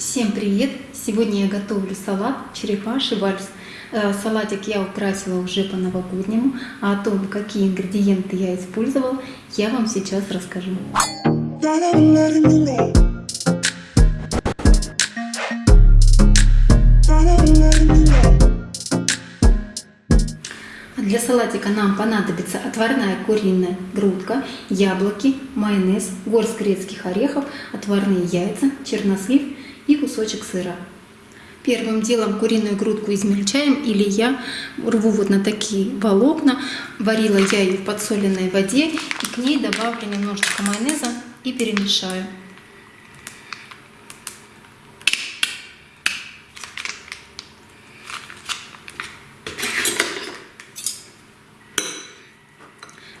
Всем привет! Сегодня я готовлю салат черепаший вальс. Э, Салатик я украсила уже по новогоднему, а о том, какие ингредиенты я использовала, я вам сейчас расскажу. Для салатика нам понадобится отварная куриная грудка, яблоки, майонез, горсть грецких орехов, отварные яйца, чернослив и кусочек сыра. Первым делом куриную грудку измельчаем или я рву вот на такие волокна. Варила я ее в подсоленной воде и к ней добавлю немножечко майонеза и перемешаю.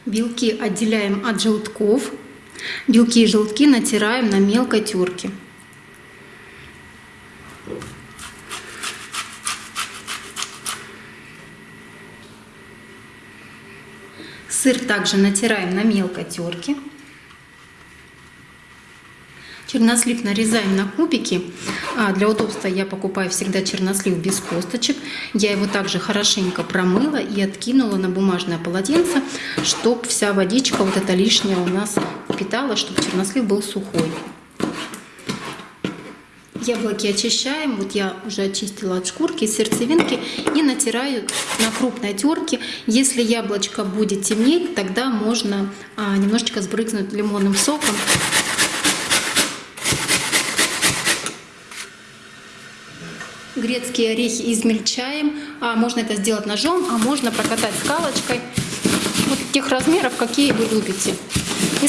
Белки отделяем от желтков. Белки и желтки натираем на мелкой терке. Сыр также натираем на мелкой терке. Чернослив нарезаем на кубики. А для удобства я покупаю всегда чернослив без косточек. Я его также хорошенько промыла и откинула на бумажное полотенце, чтобы вся водичка вот эта лишняя у нас впитала, чтобы чернослив был сухой. Яблоки очищаем, вот я уже очистила от шкурки, сердцевинки и натираю на крупной терке. Если яблочко будет темнеть, тогда можно а, немножечко сбрызнуть лимонным соком Грецкие орехи измельчаем. А можно это сделать ножом, а можно прокатать скалочкой. Вот тех размеров, какие вы любите.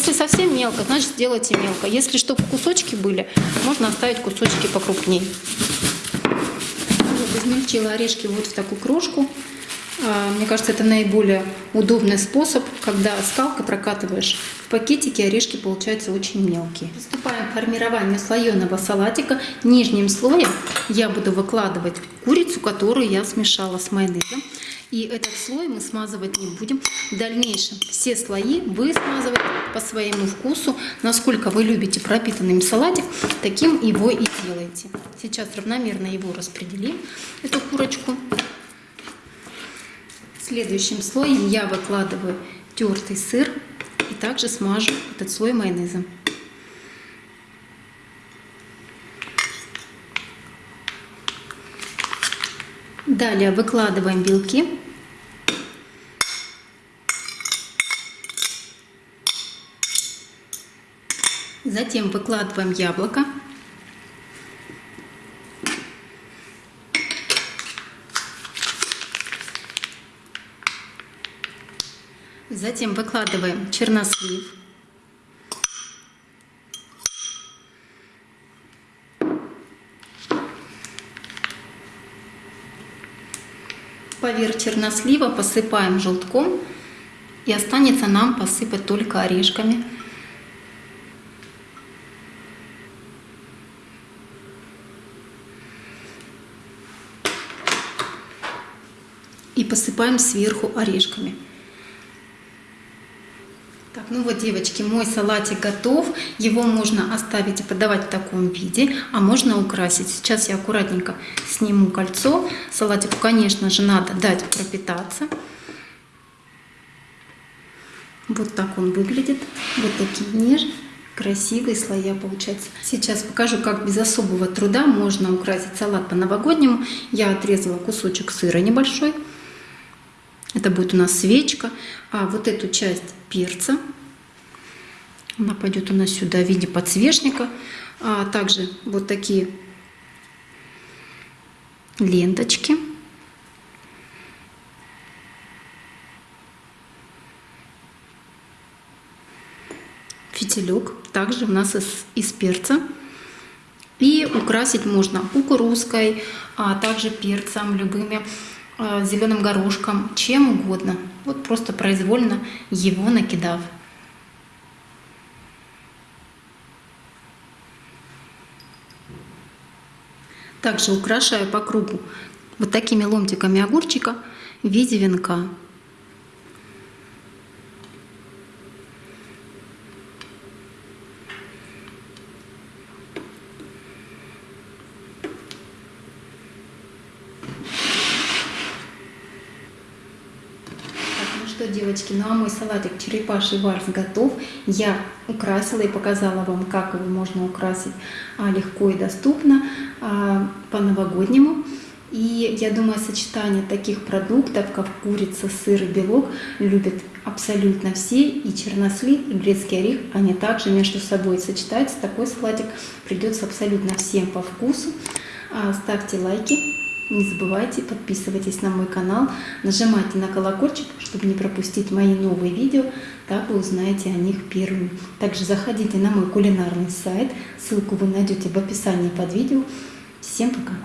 Если совсем мелко, значит сделайте мелко. Если чтобы кусочки были, можно оставить кусочки покрупнее. Вот, измельчила орешки вот в такую крошку. А, мне кажется, это наиболее удобный способ, когда скалкой прокатываешь. В пакетике орешки получаются очень мелкие. Приступаем к формированию слоеного салатика. Нижним слоем я буду выкладывать курицу, которую я смешала с майонезом. И этот слой мы смазывать не будем. В дальнейшем все слои вы смазываете по своему вкусу. Насколько вы любите пропитанный салатик, таким его и делаете. Сейчас равномерно его распределим, эту курочку. Следующим слоем я выкладываю тертый сыр и также смажу этот слой майонезом. Далее выкладываем белки. Затем выкладываем яблоко. Затем выкладываем чернослив. Поверх чернослива посыпаем желтком. И останется нам посыпать только орешками. И посыпаем сверху орешками. Ну вот, девочки, мой салатик готов. Его можно оставить и подавать в таком виде, а можно украсить. Сейчас я аккуратненько сниму кольцо. Салатику, конечно же, надо дать пропитаться. Вот так он выглядит. Вот такие нежные, красивые слоя получаются. Сейчас покажу, как без особого труда можно украсить салат по-новогоднему. Я отрезала кусочек сыра небольшой. Это будет у нас свечка. А вот эту часть перца, она пойдет у нас сюда в виде подсвечника. А также вот такие ленточки. Фитилек также у нас из, из перца. И украсить можно кукурузкой, а также перцем, любыми Э, зеленым горошком, чем угодно. Вот просто произвольно его накидав. Также украшаю по кругу вот такими ломтиками огурчика в виде венка. Что, девочки, ну а мой салатик черепаший вальс готов. Я украсила и показала вам, как его можно украсить а, легко и доступно а, по-новогоднему. И я думаю, сочетание таких продуктов, как курица, сыр и белок, любят абсолютно все. И чернослив, и грецкий орех, они также между собой сочетаются. Такой салатик придется абсолютно всем по вкусу. А, ставьте лайки, не забывайте, подписывайтесь на мой канал, нажимайте на колокольчик, чтобы не пропустить мои новые видео, так вы узнаете о них первыми. Также заходите на мой кулинарный сайт, ссылку вы найдете в описании под видео. Всем пока!